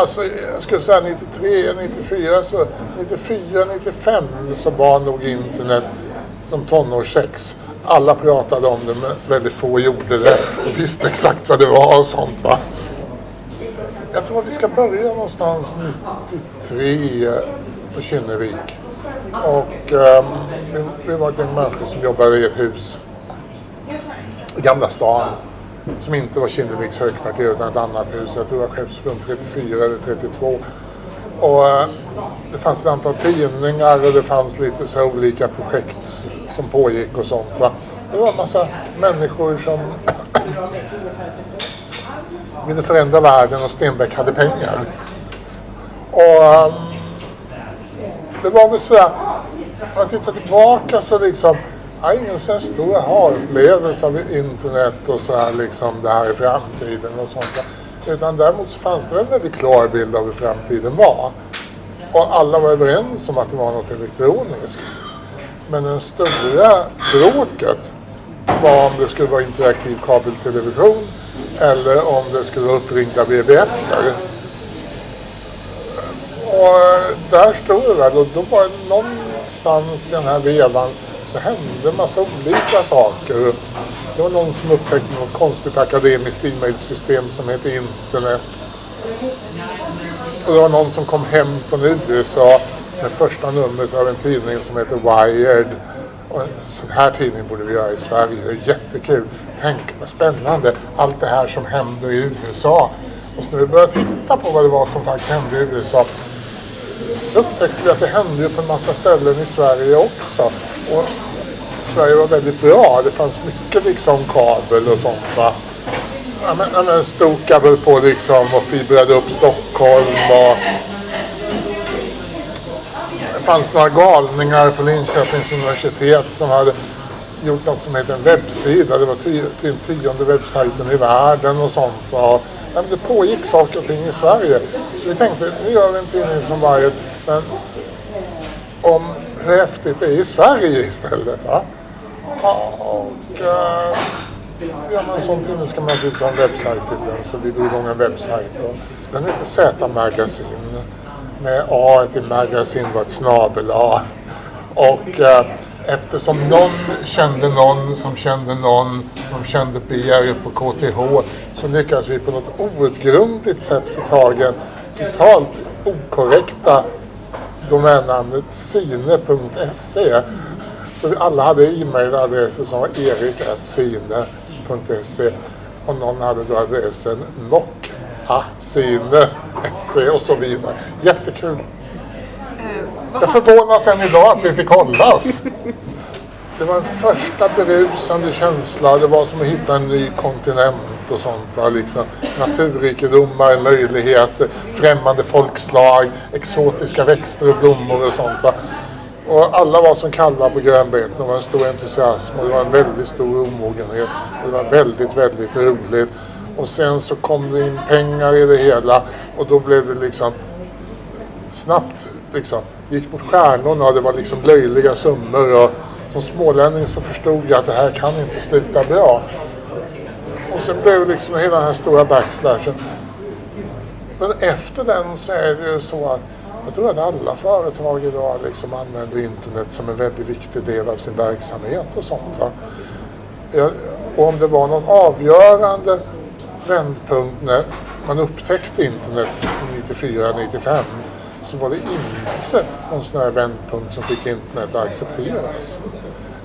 Alltså jag skulle säga 93, 94, så 94, 95 så var nog internet som tonårssex. Alla pratade om det men väldigt få gjorde det och visste exakt vad det var och sånt va. Jag tror att vi ska börja någonstans 93 på Kinnevik. Och um, vi, vi var ett gäng människor som jobbade i ett hus i Gamla stan som inte var Kinneviks högkvarter utan ett annat hus. Jag tror det var Skeppsbron 34 eller 32. Och eh, det fanns ett antal tidningar och det fanns lite så olika projekt som pågick och sånt. Va? Det var en massa människor som ville förändra världen och Stenbeck hade pengar. Och ehm, det var väl sådär, om man tittar tillbaka så liksom, jag har ingen så stor aha-upplevelse av internet och så här liksom det här i framtiden och sånt. Utan däremot så fanns det en väldigt klar bild av hur framtiden var. Och alla var överens om att det var något elektroniskt. Men det stora bråket var om det skulle vara interaktiv kabeltelevision eller om det skulle vara uppringda BBSer. Och eh, där stod det väl och då var det någonstans i den här vevan så hände en massa olika saker. Det var någon som upptäckte något konstigt akademiskt e-mailsystem som heter internet. Och det var någon som kom hem från USA med första numret av en tidning som heter Wired. Och en sån här tidning borde vi göra i Sverige. Det är jättekul. Tänk vad spännande. Allt det här som händer i USA. Och så när vi började titta på vad det var som faktiskt hände i USA så upptäckte vi att det hände ju på en massa ställen i Sverige också. Och Sverige var väldigt bra. Det fanns mycket liksom kabel och sånt va. Ja, men, ja, men stod på liksom och fibrade upp Stockholm och det fanns några galningar på Linköpings universitet som hade gjort något som heter en webbsida. Det var den tionde webbsajten i världen och sånt. Va? Ja, men det pågick saker och ting i Sverige. Så vi tänkte, nu gör vi en tidning som varje. men om häftigt det är i Sverige istället. Va? Och eh, gör man en sån tidning ska man naturligtvis ha en webbsajt till den. Så vi drog igång en webbsajt. Och den heter Z Magasin. Med A i magasin var ett snabel A. Och eh, eftersom någon kände någon som kände någon som kände BR på KTH så lyckades vi på något outgrundligt sätt få tag i totalt okorrekta domännamnet sine.se. Så alla hade e-mailadresser som var erik.sine.se och någon hade då adressen nock.sine.se och så vidare. Jättekul. Jag förvånas än idag att vi fick hållas. Det var en första berusande känsla. Det var som att hitta en ny kontinent och sånt. Va? Liksom, naturrikedomar, möjligheter, främmande folkslag, exotiska växter och blommor och sånt. Va? Och alla var som kalvar på grönbeten. Det var en stor entusiasm och det var en väldigt stor omogenhet. Och det var väldigt, väldigt roligt. Och sen så kom det in pengar i det hela och då blev det liksom snabbt liksom gick mot stjärnorna och det var liksom löjliga summor. Och som smålänning så förstod jag att det här kan inte sluta bra. Och sen blev det liksom hela den här stora backslashen. Men efter den så är det ju så att jag tror att alla företag idag liksom använder internet som en väldigt viktig del av sin verksamhet och sånt. Va? Jag, och om det var någon avgörande vändpunkt när man upptäckte internet 94-95 så var det inte någon sån här vändpunkt som fick internet att accepteras.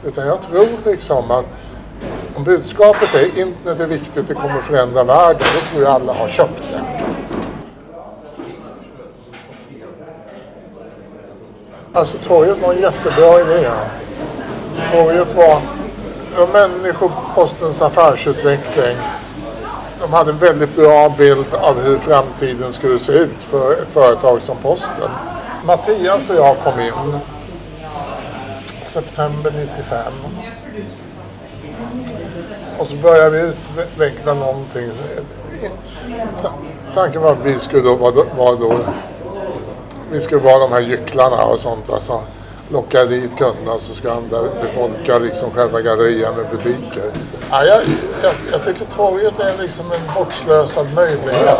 Utan jag tror liksom att om budskapet är internet är viktigt, det kommer förändra världen, då tror jag alla har köpt det. Alltså torget var en jättebra idé. Torget var, var människopostens affärsutveckling de hade en väldigt bra bild av hur framtiden skulle se ut för ett företag som Posten. Mattias och jag kom in september 95. Och så började vi utveckla någonting. Tanken var att vi skulle vara då, vi skulle vara de här gycklarna och sånt. Alltså. lockar dit kunderna så ska andra befolka liksom själva gallerian med butiker. Ja, jag, jag, jag tycker torget är liksom en bortslösad möjlighet.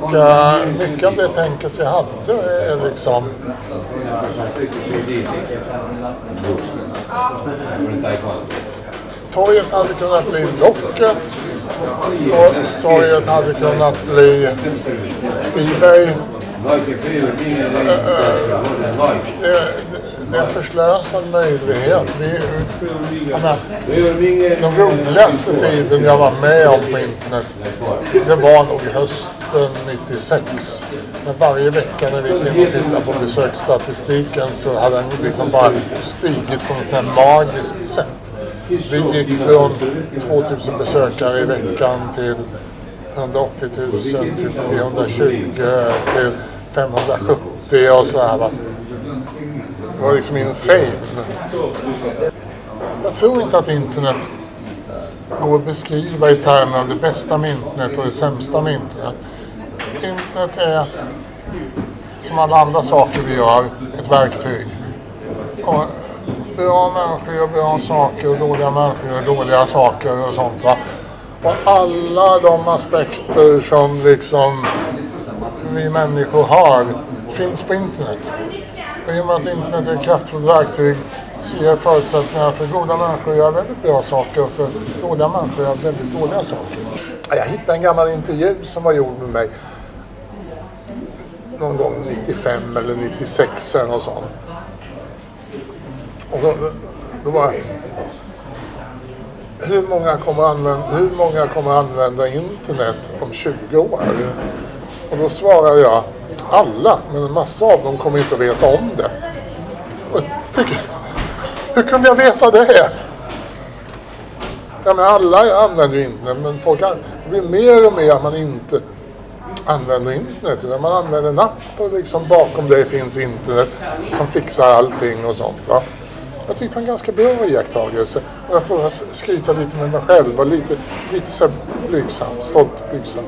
Och uh, mycket av det tänket vi hade är liksom Torget hade kunnat bli Blocket. Torget hade kunnat bli Ebay. Eh, eh, det, det är en förslösad möjlighet. Vi, menar, den roligaste tiden jag var med om på internet, det var nog hösten 96. Men varje vecka när vi gick in och tittade på besöksstatistiken så hade den liksom bara stigit på något sånt magiskt sätt. Vi gick från 2000 besökare i veckan till 180 000 till 320 till 570 och så här. Va? Det var liksom insane. Jag tror inte att internet går att beskriva i termer av det bästa med internet och det sämsta med internet. Internet är som alla andra saker vi gör ett verktyg. Och bra människor gör bra saker och dåliga människor gör dåliga saker och sånt. Va? Och alla de aspekter som liksom vi människor har finns på internet. Och i och med att internet är ett kraftfullt verktyg så ger förutsättningar för goda människor att göra väldigt bra saker och för dåliga människor att göra väldigt dåliga saker. Jag hittade en gammal intervju som var gjord med mig någon gång 95 eller 96 eller något sånt. Och då, då var hur många, kommer använda, hur många kommer använda internet om 20 år? Och då svarade jag alla, men en massa av dem kommer inte att veta om det. Och tycker, hur kunde jag veta det? Ja, men alla använder ju internet, men folk, det blir mer och mer att man inte använder internet. Utan man använder en app och liksom bakom dig finns internet som fixar allting och sånt. Va? Jag tyckte det var en ganska bra iakttagelse. Och jag får skryta lite med mig själv och lite, lite så blygsam, stolt blygsam.